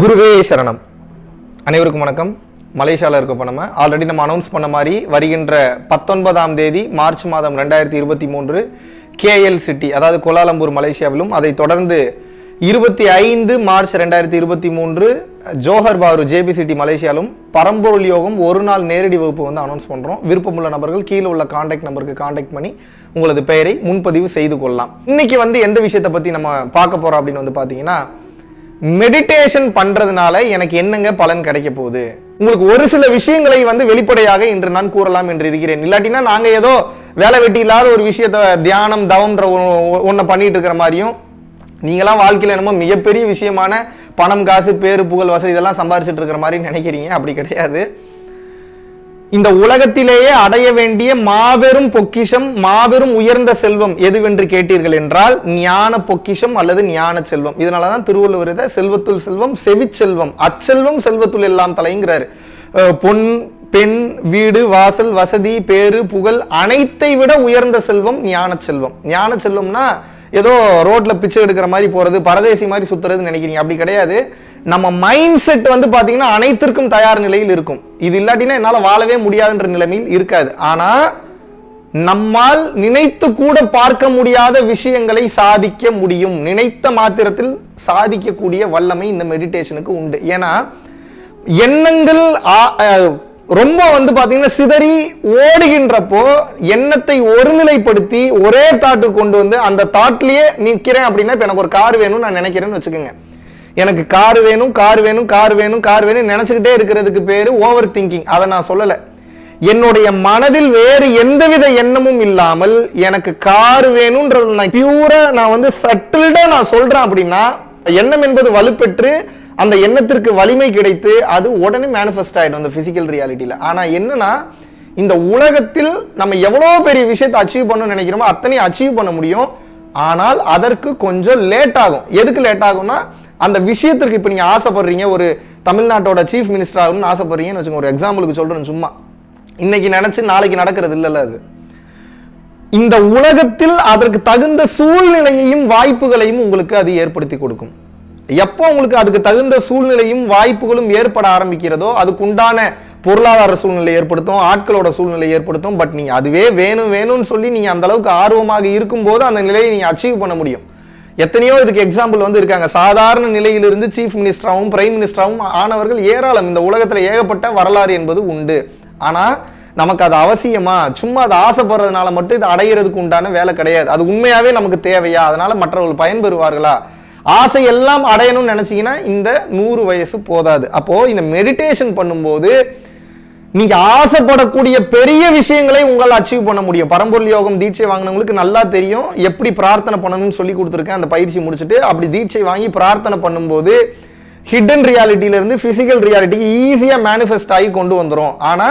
குருவே சரணம். அனைவருக்கும் வணக்கம். மலேசியாவில் இருக்க இப்போ நம்ம ஆல்ரெடி நம்ம அனௌன்ஸ் பண்ண மாதிரி வருகின்ற பத்தொன்பதாம் தேதி மார்ச் மாதம் ரெண்டாயிரத்தி இருபத்தி மூன்று கேஎல் சிட்டி அதாவது கோலாலம்பூர் மலேசியாவிலும் அதை தொடர்ந்து இருபத்தி ஐந்து மார்ச் ரெண்டாயிரத்தி இருபத்தி மூன்று ஜோஹர் பாரு ஜேபி சிட்டி மலேசியாலும் பரம்பொருள் யோகம் ஒரு நாள் நேரடி வகுப்பு வந்து அனௌன்ஸ் பண்ணுறோம் விருப்பமுள்ள நபர்கள் கீழே உள்ள காண்டாக்ட் நம்பருக்கு காண்டாக்ட் பண்ணி உங்களது பெயரை முன்பதிவு செய்து கொள்ளலாம். இன்னைக்கு வந்து எந்த விஷயத்தை பற்றி நம்ம பார்க்க போகிறோம் அப்படின்னு வந்து பார்த்தீங்கன்னா மெடிடேஷன் பண்றதுனால எனக்கு என்னங்க பலன் கிடைக்க போகுது? உங்களுக்கு ஒரு சில விஷயங்களை வந்து வெளிப்படையாக இன்று நான் கூறலாம் என்று இருக்கிறேன். இல்லாட்டினா நாங்க ஏதோ வேலை வெட்டி இல்லாத ஒரு விஷயத்த தியானம் தவம்ன்ற ஒன்றை பண்ணிட்டு இருக்கிற மாதிரியும் நீங்களாம் வாழ்க்கையில் என்னமோ மிகப்பெரிய விஷயமான பணம் காசு பேரு புகழ் வசதி இதெல்லாம் சம்பாரிச்சிட்டு இருக்கிற மாதிரி நினைக்கிறீங்க. அப்படி கிடையாது. இந்த உலகத்திலேயே அடைய வேண்டிய மாபெரும் பொக்கிஷம் மாபெரும் உயர்ந்த செல்வம் எதுவென்று கேட்டீர்கள் என்றால் ஞான பொக்கிஷம் அல்லது ஞான செல்வம். இதனாலதான் திருவள்ளுவர் இதை செல்வத்துள் செல்வம் செவிச்செல்வம் அச்செல்வம் செல்வத்துள் எல்லாம் தலைங்கிறாரு. பொன் பெண் வீடு வாசல் வசதி பேரு புகழ் அனைத்தை விட உயர்ந்த செல்வம் ஞான செல்வம். ஞான செல்வம்னா ஏதோ ரோட்ல பிச்சை எடுக்கிற மாதிரி போறது பரதேசி மாதிரி சுத்துறதுன்னு நினைக்கிறீங்க. அப்படி கிடையாது. நம்ம மைண்ட் செட் வந்து பாத்தீங்கன்னா அனைத்திற்கும் தயார் நிலையில் இருக்கும். இது இல்லாட்டினா என்னால வாழவே முடியாதுன்ற நிலைமையில் இருக்காது. ஆனா நம்மால் நினைத்து கூட பார்க்க முடியாத விஷயங்களை சாதிக்க முடியும். நினைத்த மாத்திரத்தில் சாதிக்கக்கூடிய வல்லமை இந்த மெடிடேஷனுக்கு உண்டு. ஏன்னா எண்ணங்கள் ரொம்ப வந்து பாத்தீங்கன்னா சிதறி ஓடுகின்றப்போ எண்ணத்தை ஒருநிலைப்படுத்தி ஒரே தாட்டு கொண்டு வந்து அந்த தாட்லயே நிக்கிறேன் அப்படின்னா இப்ப எனக்கு ஒரு கார் வேணும்னு நான் நினைக்கிறேன்னு வச்சுக்கோங்க. எனக்கு கார் வேணும் கார் வேணும் கார் வேணும் கார் வேணும் நினைச்சுக்கிட்டே இருக்கிறதுக்கு பேரு ஓவர் திங்கிங் அதை நான் சொல்லல. என்னுடைய மனதில் வேறு எந்தவித எண்ணமும் இல்லாமல் எனக்கு கார் வேணும்ன்றது நான் பியூரா நான் வந்து சட்டில்டா நான் சொல்றேன் அப்படின்னா எண்ணம் என்பது வலுப்பெற்று அந்த எண்ணத்திற்கு வலிமை கிடைத்து அது உடனே மேனிஃபெஸ்ட் ஆயிடும் அந்த ஃபிசிக்கல் ரியாலிட்டியில் ஆனால் என்னன்னா இந்த உலகத்தில் நம்ம எவ்வளோ பெரிய விஷயத்தை அச்சீவ் பண்ணணும்னு நினைக்கிறோமோ அத்தனையும் அச்சீவ் பண்ண முடியும். ஆனால் அதற்கு கொஞ்சம் லேட் ஆகும். எதுக்கு லேட் ஆகும்னா அந்த விஷயத்திற்கு இப்போ நீங்கள் ஆசைப்படுறீங்க ஒரு தமிழ்நாட்டோட சீஃப் மினிஸ்டர் ஆகணும்னு ஆசைப்படுறீங்கன்னு வச்சுக்கோங்க. ஒரு எக்ஸாம்பிளுக்கு சொல்கிறேன் சும்மா. இன்னைக்கு நினச்சி நாளைக்கு நடக்கிறது இல்லைல்ல அது. இந்த உலகத்தில் அதற்கு தகுந்த சூழ்நிலையையும் வாய்ப்புகளையும் உங்களுக்கு அது ஏற்படுத்தி கொடுக்கும். எப்போ உங்களுக்கு அதுக்கு தகுந்த சூழ்நிலையும் வாய்ப்புகளும் ஏற்பட ஆரம்பிக்கிறதோ அதுக்குண்டான பொருளாதார சூழ்நிலை ஏற்படுத்தும் ஆட்களோட சூழ்நிலை ஏற்படுத்தும். பட் நீங்கள் அதுவே வேணும் வேணும்னு சொல்லி நீங்கள் அந்த அளவுக்கு ஆர்வமாக இருக்கும்போது அந்த நிலையை நீங்கள் அச்சீவ் பண்ண முடியும். எத்தனையோ இதுக்கு எக்ஸாம்பிள் வந்து இருக்காங்க. சாதாரண நிலையிலிருந்து சீஃப் மினிஸ்டராகவும் பிரைம் மினிஸ்டராகவும் ஆனவர்கள் ஏராளம். இந்த உலகத்தில் ஏகப்பட்ட வரலாறு என்பது உண்டு. ஆனால் நமக்கு அது அவசியமா? சும்மா அது ஆசைப்படுறதுனால மட்டும் இது அடையிறதுக்கு உண்டான வேலை கிடையாது. அது உண்மையாகவே நமக்கு தேவையா? அதனால மற்றவர்கள் பயன்பெறுவார்களா? ஆசை எல்லாம் அடையணும்னு நினைச்சீங்கன்னா இந்த நூறு வயசு போதாது. அப்போ இந்த மெடிடேஷன் பண்ணும்போது நீங்க ஆசைப்படக்கூடிய பெரிய விஷயங்களை உங்களால் அச்சீவ் பண்ண முடியும். பரம்பொருள் யோகம் தீட்சை வாங்கினவங்களுக்கு நல்லா தெரியும் எப்படி பிரார்த்தனை பண்ணணும்னு சொல்லி கொடுத்துருக்கேன். அந்த பயிற்சி முடிச்சுட்டு அப்படி தீட்சை வாங்கி பிரார்த்தனை பண்ணும்போது ஹிடன் ரியாலிட்டியில இருந்து பிசிக்கல் ரியாலிட்டிக்கு ஈஸியாக மேனிஃபெஸ்ட் ஆகி கொண்டு வந்துரும். ஆனா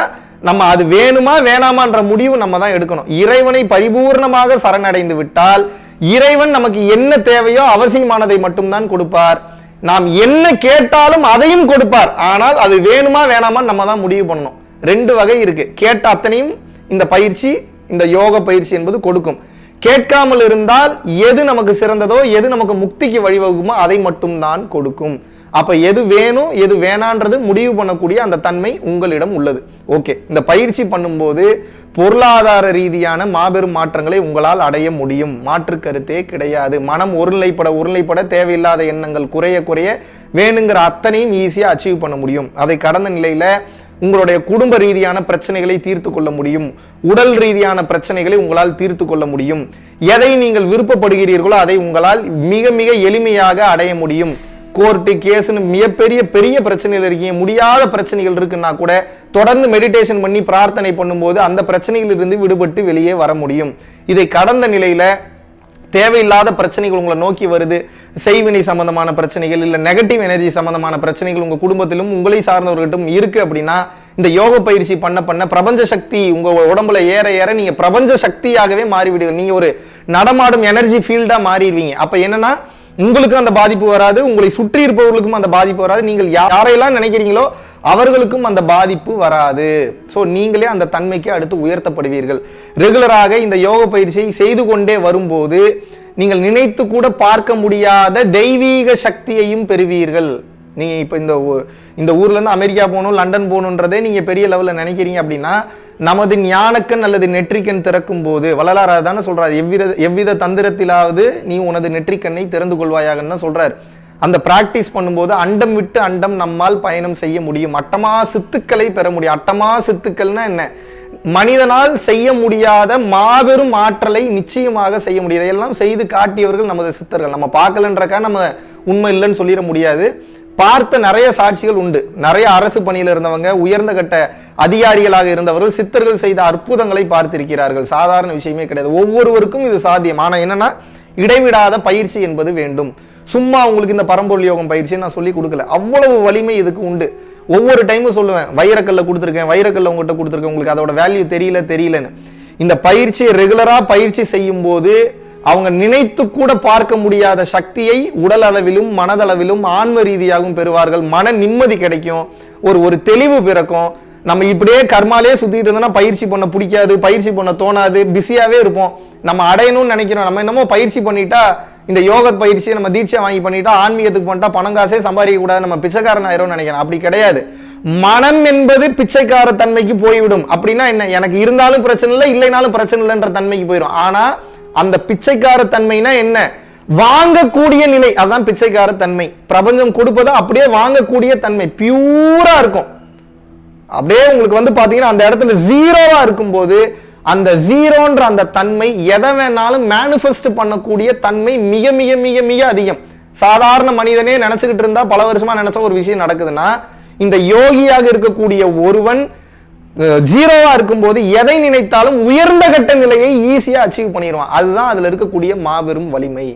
நம்ம அது வேணுமா வேணாமான்ற முடிவு நம்ம தான் எடுக்கணும். இறைவனை பரிபூர்ணமாக சரணடைந்து விட்டால் இறைவன் நமக்கு என்ன தேவையோ அவசியமானதை மட்டும்தான் கொடுப்பார். நாம் என்ன கேட்டாலும் அதையும் கொடுப்பார். ஆனால் அது வேணுமா வேணாமா நம்ம தான் முடிவு பண்ணணும். ரெண்டு வகை இருக்கு. கேட்ட அத்தனையும் இந்த பயிற்சி இந்த யோக பயிற்சி என்பது கொடுக்கும். கேட்காமல் இருந்தால் எது நமக்கு சிறந்ததோ எது நமக்கு முக்திக்கு வழிவகுக்குமோ அதை மட்டும்தான் கொடுக்கும். அப்போ எது வேணும் எது வேணான்றது முடிவு பண்ணக்கூடிய அந்த தன்மை உங்களிடம் உள்ளது. ஓகே இந்த பயிற்சி பண்ணும்போது பொருளாதார ரீதியான மாபெரும் மாற்றங்களை உங்களால் அடைய முடியும். மாற்று கருத்தே கிடையாது. மனம் ஒருநிலைப்பட ஒருநிலைப்பட தேவையில்லாத எண்ணங்கள் குறைய குறைய வேணுங்கிற அத்தனையும் ஈஸியாக அச்சீவ் பண்ண முடியும். அதை கடந்த நிலையில் உங்களுடைய குடும்ப ரீதியான பிரச்சனைகளை தீர்த்து கொள்ள முடியும். உடல் ரீதியான பிரச்சனைகளை உங்களால் தீர்த்து கொள்ள முடியும். எதை நீங்கள் விருப்பப்படுகிறீர்களோ அதை உங்களால் மிக மிக எளிமையாக அடைய முடியும். கோர்ட்டு கேஸ்னு மிகப்பெரிய பெரிய பிரச்சனைகள் இருக்கீங்க. முடியாத பிரச்சனைகள் இருக்குன்னா கூட தொடர்ந்து மெடிடேஷன் பண்ணி பிரார்த்தனை பண்ணும்போது அந்த பிரச்சனைகளிலிருந்து விடுபட்டு வெளியே வர முடியும். இதை கடந்த நிலையில் தேவையில்லாத பிரச்சனைகள் உங்களை நோக்கி வருது. செய்வினை சம்பந்தமான பிரச்சனைகள் இல்லை நெகட்டிவ் எனர்ஜி சம்பந்தமான பிரச்சனைகள் உங்கள் குடும்பத்திலும் உங்களை சார்ந்தவர்கிட்டும் இருக்குது அப்படின்னா இந்த யோக பயிற்சி பண்ண பண்ண பிரபஞ்ச சக்தி உங்கள் உடம்புல ஏற ஏற நீங்கள் பிரபஞ்ச சக்தியாகவே மாறிவிடுவீங்க. நீங்கள் ஒரு நடமாடும் எனர்ஜி ஃபீல்டாக மாறிடுவீங்க. அப்போ என்னன்னா உங்களுக்கும் அந்த பாதிப்பு வராது உங்களை சுற்றி இருப்பவர்களுக்கும் அந்த பாதிப்பு வராது. நீங்கள் யாரையெல்லாம் நினைக்கிறீங்களோ அவர்களுக்கும் அந்த பாதிப்பு வராது. ஸோ நீங்களே அந்த தன்மைக்கு அடுத்து உயர்த்தப்படுவீர்கள். ரெகுலராக இந்த யோக பயிற்சியை செய்து கொண்டே வரும்போது நீங்கள் நினைத்து கூட பார்க்க முடியாத தெய்வீக சக்தியையும் பெறுவீர்கள். நீங்கள் இப்போ இந்த ஊர் இந்த ஊர்லேருந்து அமெரிக்கா போகணும் லண்டன் போகணுன்றதே நீங்கள் பெரிய லெவலில் நினைக்கிறீங்க அப்படின்னா நமது ஞானக்கண் அல்லது நெற்றிக்கண் திறக்கும் போது வள்ளலார் தானே சொல்கிறார் எவ்வித எவ்வித தந்திரத்திலாவது நீ உனது நெற்றிக்கண்ணை திறந்து கொள்வாயாகன்னு தான் சொல்கிறார் அந்த பிராக்டிஸ் பண்ணும்போது அண்டம் விட்டு அண்டம் நம்மால் பயணம் செய்ய முடியும். அட்டமா சித்துக்களை பெற முடியும். அட்டமா சித்துக்கள்னா என்ன? மனிதனால் செய்ய முடியாத மாபெரும் ஆற்றலை நிச்சயமாக செய்ய முடியாது எல்லாம் செய்து காட்டியவர்கள் நமது சித்தர்கள். நம்ம பார்க்கலன்றக்கா நம்ம உண்மை இல்லைன்னு சொல்லிட முடியாது. பார்த்த நிறைய சாட்சிகள் உண்டு. நிறைய அரசு பணியில் இருந்தவங்க உயர்ந்த கட்ட அதிகாரிகளாக இருந்தவர்கள் சித்தர்கள் செய்த அற்புதங்களை பார்த்திருக்கிறார்கள். சாதாரண விஷயமே கிடையாது. ஒவ்வொருவருக்கும் இது சாத்தியம். ஆனால் என்னன்னா இடைவிடாத பயிற்சி என்பது வேண்டும். சும்மா உங்களுக்கு இந்த பரம்பொருள் யோகம் பயிற்சியை நான் சொல்லி கொடுக்கல. அவ்வளவு வலிமை இதுக்கு உண்டு. ஒவ்வொரு டைமும் சொல்லுவேன். வைரக்கல்ல கொடுத்துருக்கேன் வைரக்கல்ல உங்கள்கிட்ட கொடுத்துருக்கேன். உங்களுக்கு அதோட வேல்யூ தெரியல தெரியலன்னு. இந்த பயிற்சியை ரெகுலரா பயிற்சி செய்யும் போது அவங்க நினைத்து கூட பார்க்க முடியாத சக்தியை உடல் அளவிலும் மனதளவிலும் ஆன்ம ரீதியாகவும் பெறுவார்கள். மன நிம்மதி கிடைக்கும். ஒரு ஒரு தெளிவு பிறக்கும். நம்ம இப்படியே கர்மாலே சுத்திட்டு இருந்தோம்னா பயிற்சி பண்ண பிடிக்காது பயிற்சி பண்ண தோணாது பிஸியாவே இருப்போம். நம்ம அடையணும்னு நினைக்கிறோம். நம்ம என்னமோ பயிற்சி பண்ணிட்டா இந்த யோக பயிற்சியை நம்ம தீட்சை வாங்கி பண்ணிட்டா ஆன்மீகத்துக்கு பண்ணிட்டா பணம் காசே சம்பாதிக்க கூடாது. நம்ம பிச்சைக்காரன் ஆயிரும் நினைக்கிறேன். அப்படி கிடையாது. மனம் என்பது பிச்சைக்கார தன்மைக்கு போய்விடும். அப்படின்னா என்ன? எனக்கு இருந்தாலும் பிரச்சனை இல்லை இல்லைனாலும் பிரச்சனை இல்லைன்ற தன்மைக்கு போயிடும் ஆனா அந்த பிச்சைக்கார தன்மைனா என்ன? வாங்கக்கூடிய நிலை. அதான் பிச்சைக்கார தன்மை பிரபஞ்சம் கொடுப்பதை அப்படியே வாங்கக்கூடிய தன்மை. பியூரா இருக்கும். அப்படியே உங்களுக்கு வந்து பாத்தீங்கன்னா அந்த இடத்துல ஜீரோவா இருக்கும்போது அந்த ஜீரோன்ற அந்த தன்மை எதை வேணாலும் மேனிஃபெஸ்ட் பண்ணக்கூடிய தன்மை மிக மிக மிக மிக அதிகம். சாதாரண மனிதனே நினைச்சுக்கிட்டு இருந்தா பல வருஷமா நினைச்ச ஒரு விஷயம் நடக்குதுன்னா இந்த யோகியாக இருக்கக்கூடிய ஒருவன் ஜீரோவா இருக்கும்போது எதை நினைத்தாலும் உயர்ந்த கட்ட நிலையை ஈஸியா அச்சீவ் பண்ணிடுவான். அதுதான் அதுல இருக்கக்கூடிய மாபெரும் வலிமை.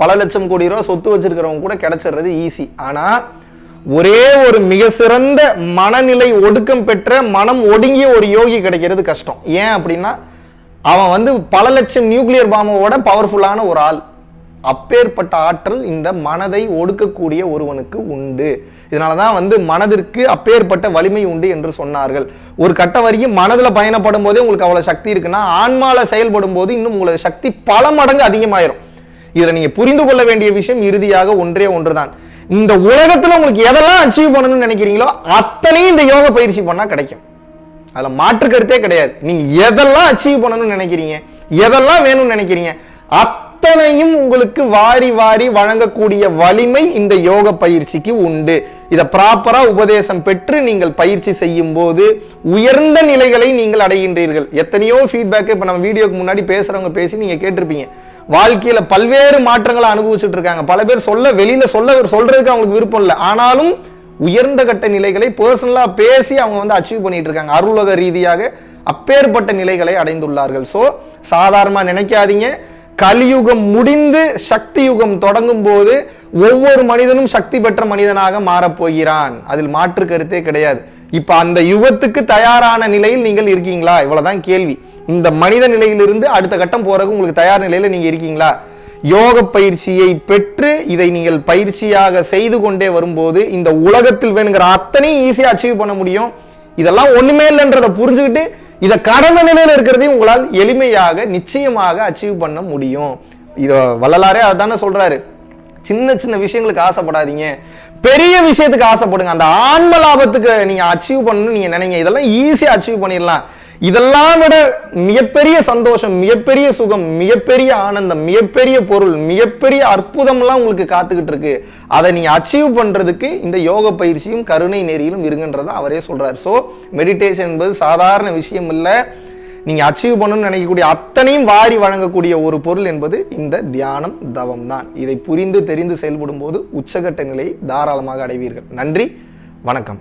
பல லட்சம் கோடி ரூபா சொத்து வச்சிருக்கிறவங்க கூட கிடைச்சிடுறது ஈஸி ஆனா ஒரே ஒரு மிக சிறந்த மனநிலை ஒடுக்கம் பெற்ற மனம் ஒடுங்கிய ஒரு யோகி கிடைக்கிறது கஷ்டம். ஏன் அப்படின்னா அவன் வந்து பல லட்சம் நியூக்ளியர் பாம்போட பவர்ஃபுல்லான ஒரு ஆள். அப்பேற்பட்ட ஆற்றல் இந்த மனதை ஒடுக்கக்கூடிய ஒருவனுக்கு உண்டு. இதனால தான் வந்து மனதிற்கு அப்பேற்பட்ட வலிமை உண்டு என்று சொன்னார்கள். ஒரு கட்ட வரைக்கும் மனதில் பயணப்படும் போதே உங்களுக்கு அவ்வளோ சக்தி இருக்குன்னா ஆன்மால செயல்படும் போது இன்னும் உங்களது சக்தி பல மடங்கு அதிகமாயிரும். இதை நீங்க புரிந்து கொள்ள வேண்டிய விஷயம் இறுதியாக ஒன்றே ஒன்றுதான். இந்த உலகத்துல உங்களுக்கு எதெல்லாம் அச்சீவ் பண்ணணும்னு நினைக்கிறீங்களோ அத்தனையும் இந்த யோக பயிற்சி பண்ணா கிடைக்கும். அதுல மாற்று கருத்தே கிடையாது. நீங்கள் எதெல்லாம் அச்சீவ் பண்ணணும்னு நினைக்கிறீங்க எதெல்லாம் வேணும்னு நினைக்கிறீங்க அத்தனையும் உங்களுக்கு வாரி வாரி வழங்கக்கூடிய வலிமை இந்த யோக பயிற்சிக்கு உண்டு. இதை ப்ராப்பரா உபதேசம் பெற்று நீங்கள் பயிற்சி செய்யும் போது உயர்ந்த நிலைகளை நீங்கள் அடைகின்றீர்கள். எத்தனையோ ஃபீட்பேக் இப்ப நம்ம வீடியோக்கு முன்னாடி பேசுறவங்க பேசி நீங்க கேட்டிருப்பீங்க. வாழ்க்கையில பல்வேறு மாற்றங்களை அனுபவிச்சுட்டு இருக்காங்க. பல பேர் சொல்ல வெளியில சொல்ல சொல்றதுக்கு அவங்களுக்கு விருப்பம் இல்லை. ஆனாலும் உயர்ந்த கட்ட நிலைகளை பர்சனலா பேசி அவங்க வந்து அச்சீவ் பண்ணிட்டு இருக்காங்க. அருளக ரீதியாக அப்பேற்பட்ட நிலைகளை அடைந்துள்ளார்கள். சோ சாதாரணமா நினைக்காதீங்க. கலியுகம் முடிந்து சக்தி யுகம் தொடங்கும் போது ஒவ்வொரு மனிதனும் சக்தி பெற்ற மனிதனாக மாறப்போகிறான். அதில் மாற்று கருத்தே கிடையாது. இப்ப அந்த யுகத்துக்கு தயாரான நிலையில் நீங்கள் இருக்கீங்களா? இவ்வளவுதான் கேள்வி. இந்த மனித நிலையிலிருந்து அடுத்த கட்டம் போறதுக்கு உங்களுக்கு தயார் நிலையில நீங்க இருக்கீங்களா? யோக பயிற்சியை பெற்று இதை நீங்கள் பயிற்சியாக செய்து கொண்டே வரும்போது இந்த உலகத்தில் வேணுங்கிற அத்தனையும் ஈஸியா அச்சீவ் பண்ண முடியும். இதெல்லாம் ஒண்ணுமே இல்லைன்றதை புரிஞ்சுக்கிட்டு இதை கடந்த நிலையில இருக்கிறதையும் உங்களால் எளிமையாக நிச்சயமாக அச்சீவ் பண்ண முடியும். இதை வள்ளலாரே அதானே சொல்றாரு. சின்ன சின்ன விஷயங்களுக்கு ஆசைப்படாதீங்க. பெரிய விஷயத்துக்கு ஆசைப்படுங்க. அந்த ஆன்ம லாபத்துக்கு நீங்க அச்சீவ் பண்ணணும்னு நீங்க நினைங்க. இதெல்லாம் ஈஸியா அச்சீவ் பண்ணிடலாம். இதெல்லாம் விட மிகப்பெரிய சந்தோஷம் மிகப்பெரிய சுகம் மிகப்பெரிய ஆனந்தம் மிகப்பெரிய பொருள் மிகப்பெரிய அற்புதம்லாம் உங்களுக்கு காத்துக்கிட்டு இருக்கு. அதை நீ அச்சீவ் பண்றதுக்கு இந்த யோக பயிற்சியும் கருணை நெறியிலும் இருங்கன்றதை அவரே சொல்றாரு. ஸோ மெடிடேஷன் என்பது சாதாரண விஷயம் இல்லை. நீங்க அச்சீவ் பண்ணணும்னு நினைக்கக்கூடிய அத்தனையும் வாரி வழங்கக்கூடிய ஒரு பொருள் என்பது இந்த தியானம் தவம் தான். இதை புரிந்து தெரிந்து செயல்படும் போது உச்சகட்டங்களை தாராளமாக அடைவீர்கள். நன்றி வணக்கம்.